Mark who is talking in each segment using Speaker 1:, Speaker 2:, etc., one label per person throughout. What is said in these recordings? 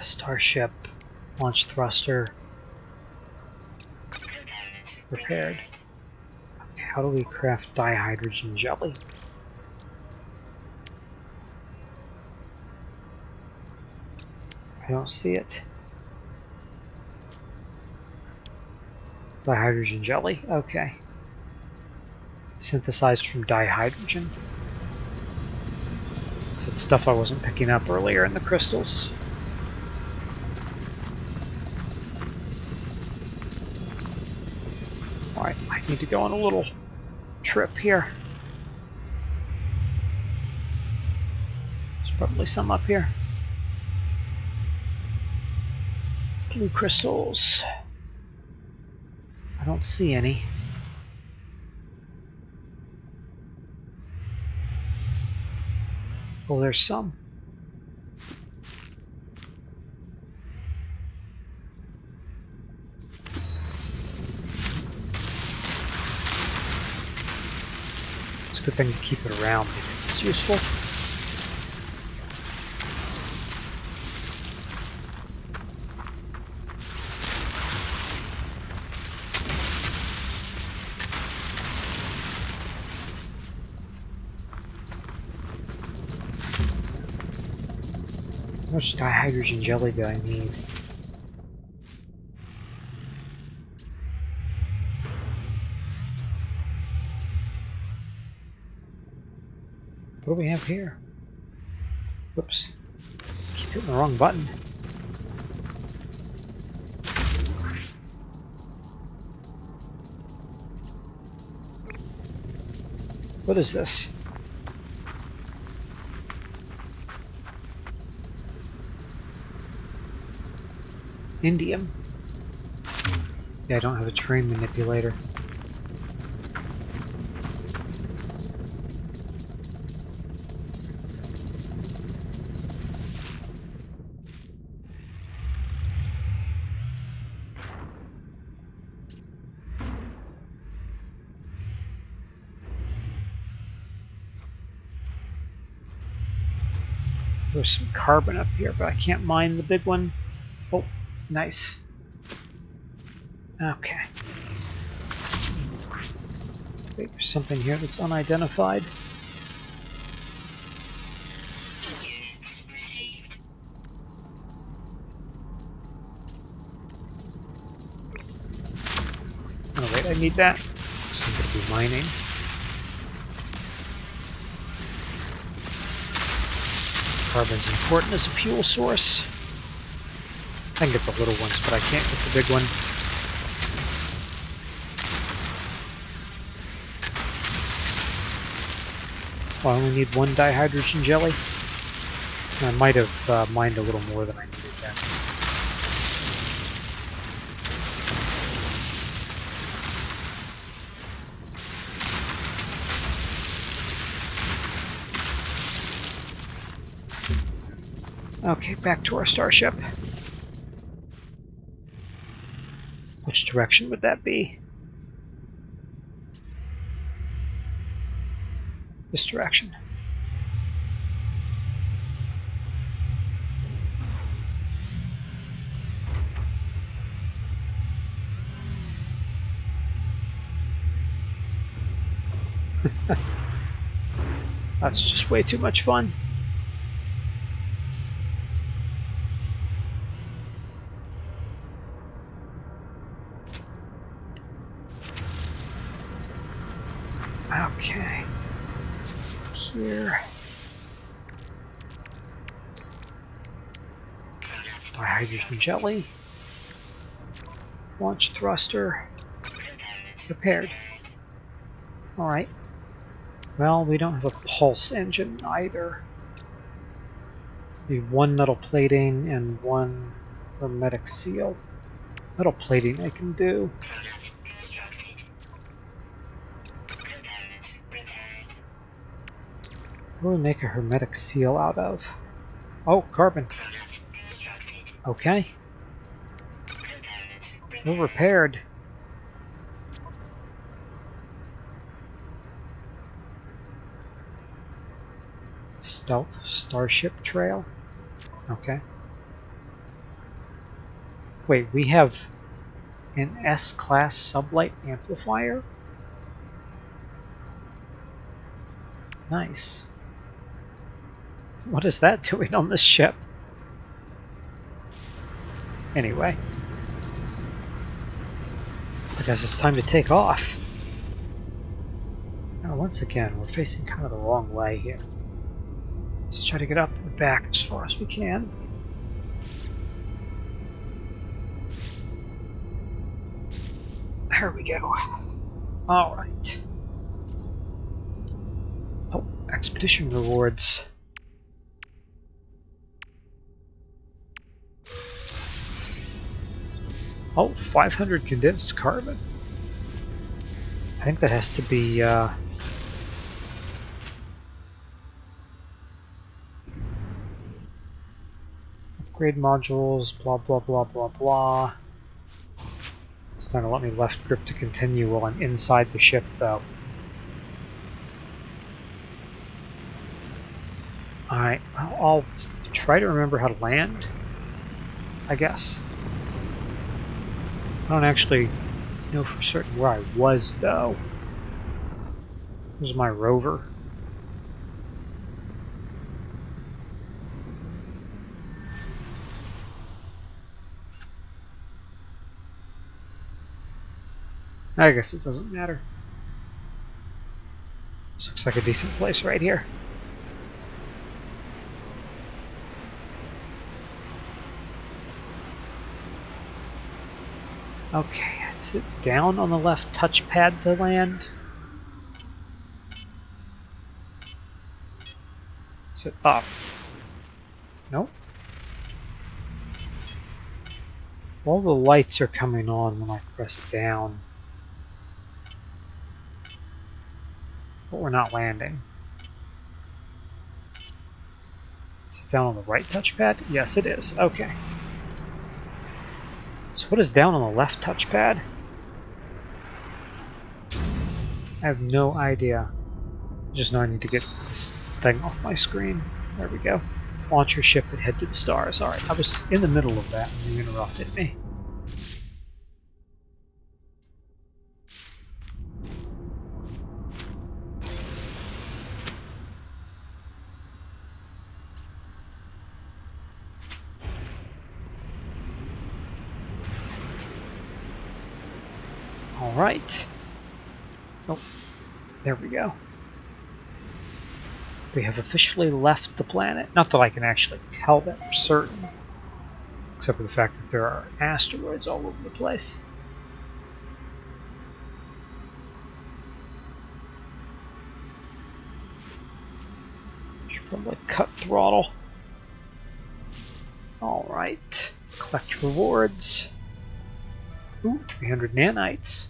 Speaker 1: Starship, launch thruster, repaired. Okay, how do we craft dihydrogen jelly? I don't see it. Dihydrogen jelly, okay. Synthesized from dihydrogen. It's stuff I wasn't picking up earlier in the crystals. Alright, I need to go on a little trip here. There's probably some up here. Blue crystals. I don't see any. Oh, there's some. Good thing to keep it around because it's useful. How much dihydrogen jelly do I need? Here? Whoops. Keep hitting the wrong button. What is this? Indium. Yeah, I don't have a terrain manipulator. There's some carbon up here, but I can't mine the big one. Oh, nice. Okay. Wait, there's something here that's unidentified. Oh wait, I need that. Somebody be mining. Carbon's important as a fuel source. I can get the little ones, but I can't get the big one. Well, I only need one dihydrogen jelly. I might have uh, mined a little more than I needed Okay, back to our starship. Which direction would that be? This direction. That's just way too much fun. Okay. Here. Jelly. Launch thruster. Repaired. Alright. Well, we don't have a pulse engine either. Need one metal plating and one hermetic seal. Metal plating I can do. What do we make a hermetic seal out of? Oh, carbon. Okay. Well repaired. Stealth Starship Trail. Okay. Wait, we have an S-class sublight amplifier? Nice. What is that doing on this ship? Anyway. I guess it's time to take off. Now, once again, we're facing kind of the wrong way here. Let's try to get up and back as far as we can. There we go. Alright. Oh, expedition rewards. Oh, 500 condensed carbon. I think that has to be, uh... Upgrade modules, blah blah blah blah blah. It's not gonna let me left grip to continue while I'm inside the ship, though. Alright, I'll try to remember how to land, I guess. I don't actually know for certain where I was, though. This is my rover. I guess it doesn't matter. This looks like a decent place right here. Okay, sit down on the left touchpad to land. Sit up. Nope. All the lights are coming on when I press down. But we're not landing. Is it down on the right touchpad? Yes, it is. Okay. What is down on the left touchpad? I have no idea. Just know I need to get this thing off my screen. There we go. Launch your ship and head to the stars. Alright, I was in the middle of that and you interrupted me. right. Oh, there we go. We have officially left the planet. Not that I can actually tell that for certain. Except for the fact that there are asteroids all over the place. Should probably cut throttle. Alright. Collect rewards. Ooh, 300 nanites.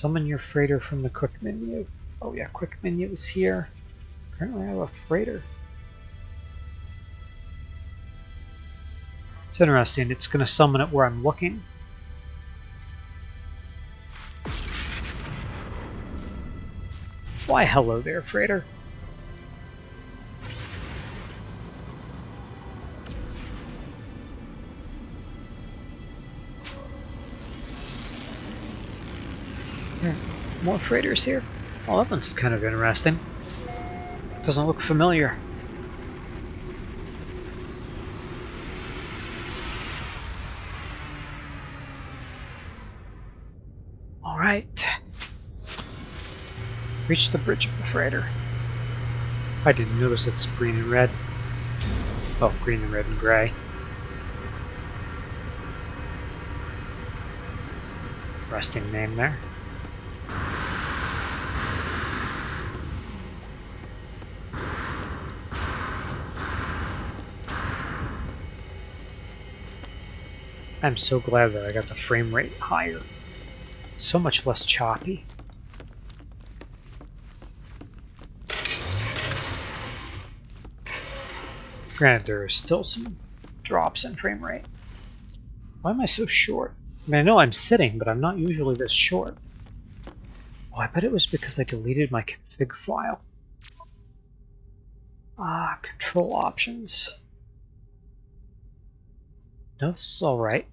Speaker 1: Summon your freighter from the quick menu. Oh yeah, quick menu is here. Apparently I have a freighter. It's interesting, it's going to summon it where I'm looking. Why hello there, freighter. More freighters here. Well, that one's kind of interesting. Doesn't look familiar. Alright. Reach the bridge of the freighter. I didn't notice it's green and red. Oh, green and red and gray. Resting name there. I'm so glad that I got the frame rate higher. So much less choppy. Granted, there are still some drops in frame rate. Why am I so short? I mean, I know I'm sitting, but I'm not usually this short. Oh, I bet it was because I deleted my config file. Ah, control options. No, this is all right.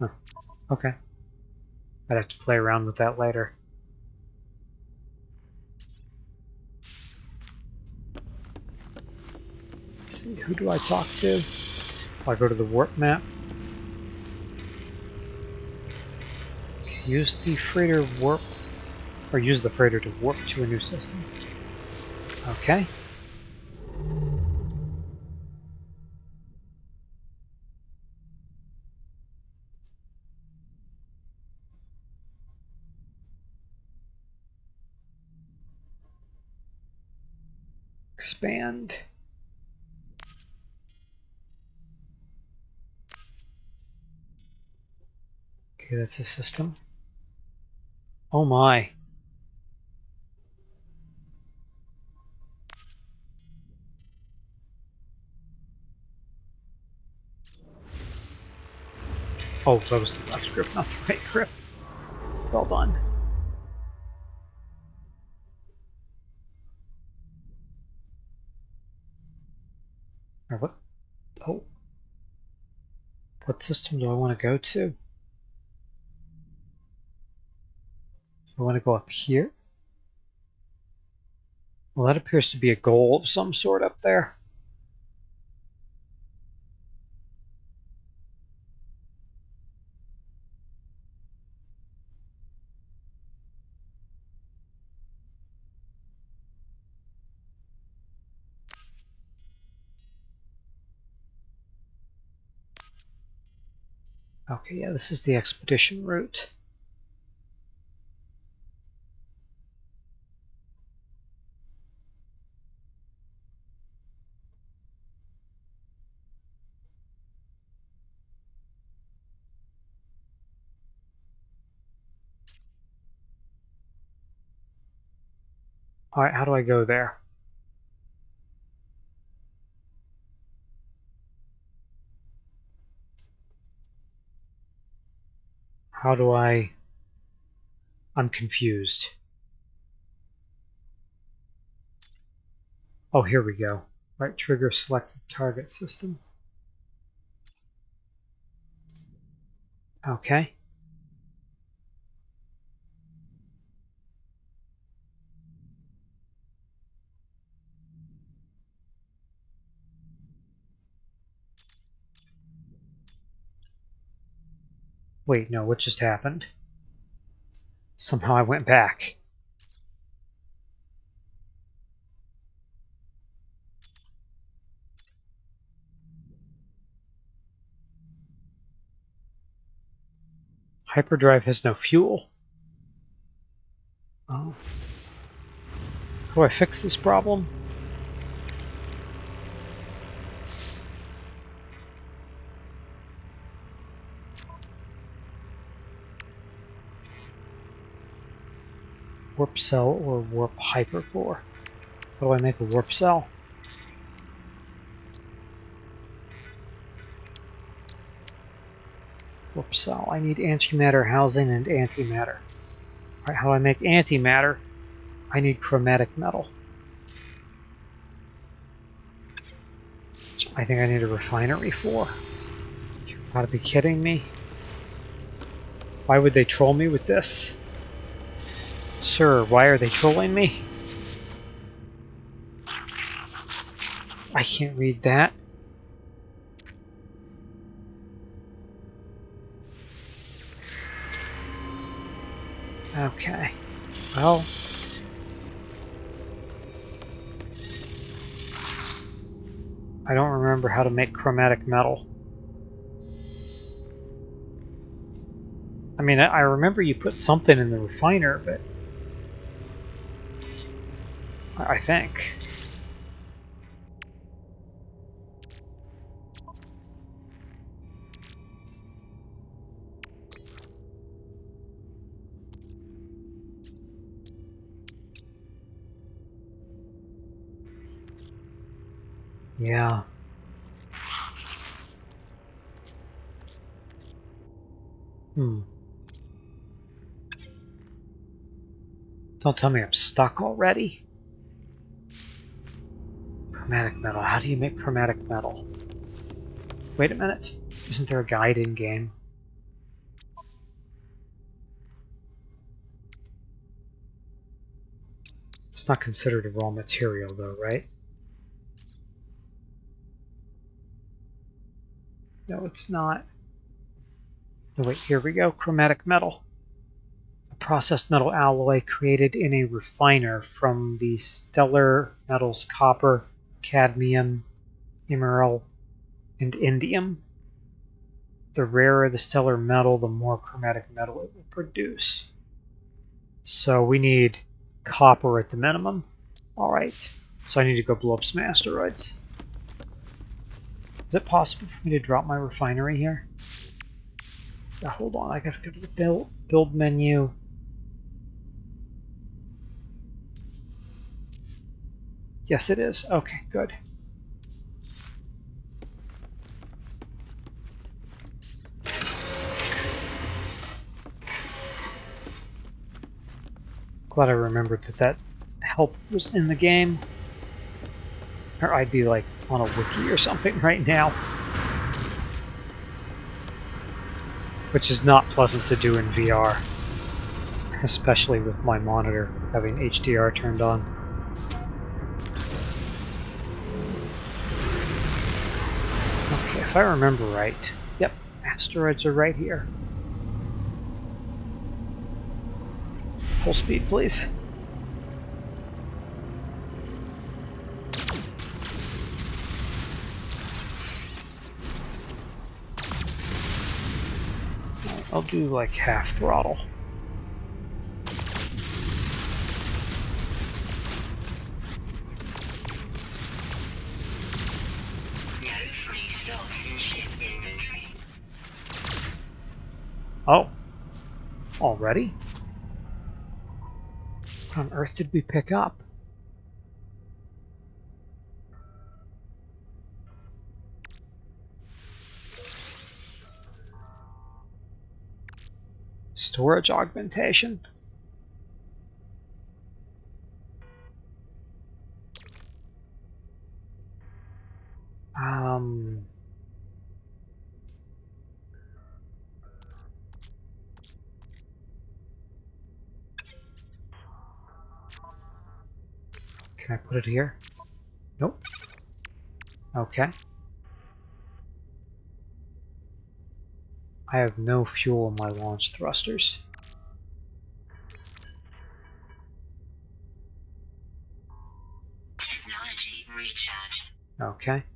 Speaker 1: Huh. Okay. I'd have to play around with that later. See, who do I talk to? I go to the warp map. Use the freighter warp, or use the freighter to warp to a new system. Okay. Okay, that's a system. Oh my. Oh, that was the left grip, not the right grip. Well done. Or what? Oh. What system do I want to go to? I want to go up here. Well, that appears to be a goal of some sort up there. Okay, yeah, this is the expedition route. Alright, how do I go there? How do I... I'm confused. Oh, here we go. Right trigger selected target system. Okay. Wait, no, what just happened? Somehow I went back. Hyperdrive has no fuel. Oh. How do I fix this problem? Warp cell or warp hypercore. How do I make a warp cell? Warp cell. I need antimatter housing and antimatter. Alright, how do I make antimatter? I need chromatic metal. I think I need a refinery for. You gotta be kidding me. Why would they troll me with this? Sir, why are they trolling me? I can't read that. Okay. Well... I don't remember how to make chromatic metal. I mean, I remember you put something in the refiner, but... I think. Yeah. Hmm. Don't tell me I'm stuck already. Chromatic metal. How do you make chromatic metal? Wait a minute. Isn't there a guide in game? It's not considered a raw material though, right? No, it's not. No, wait, here we go. Chromatic metal. A processed metal alloy created in a refiner from the stellar metals copper, cadmium, emeril, and indium. The rarer the stellar metal, the more chromatic metal it will produce. So we need copper at the minimum. Alright, so I need to go blow up some asteroids. Is it possible for me to drop my refinery here? Yeah, hold on, I gotta go to the build, build menu. Yes, it is. Okay, good. Glad I remembered that that help was in the game. Or I'd be like on a wiki or something right now. Which is not pleasant to do in VR. Especially with my monitor having HDR turned on. If I remember right. Yep, asteroids are right here. Full speed, please. I'll do like half throttle. Already? What on earth did we pick up? Storage augmentation. Put it here? Nope. Okay. I have no fuel in my launch thrusters.
Speaker 2: Technology recharge.
Speaker 1: Okay.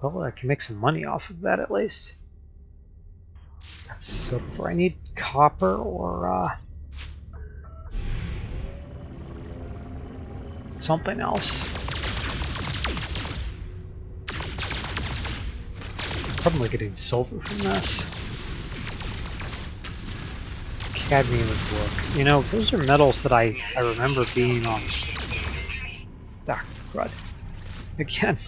Speaker 1: Well, I can make some money off of that at least. That's silver. I need copper or uh, something else. Probably getting silver from this. Cadmium would work. You know, those are metals that I, I remember being on. Ah, crud. Again.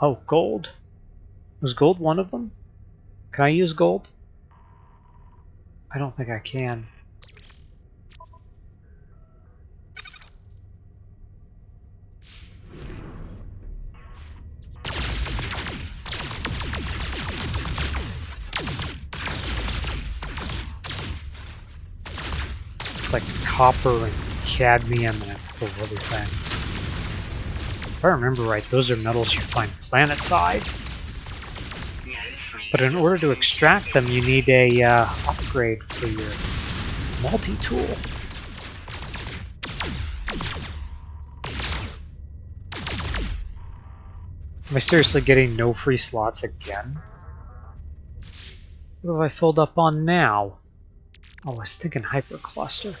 Speaker 1: Oh, gold. Was gold one of them? Can I use gold? I don't think I can. It's like copper and cadmium and a couple of other things. If I remember right, those are metals you find planet-side. But in order to extract them, you need a uh, upgrade for your multi-tool. Am I seriously getting no free slots again? What have I filled up on now? Oh, I was thinking hypercluster.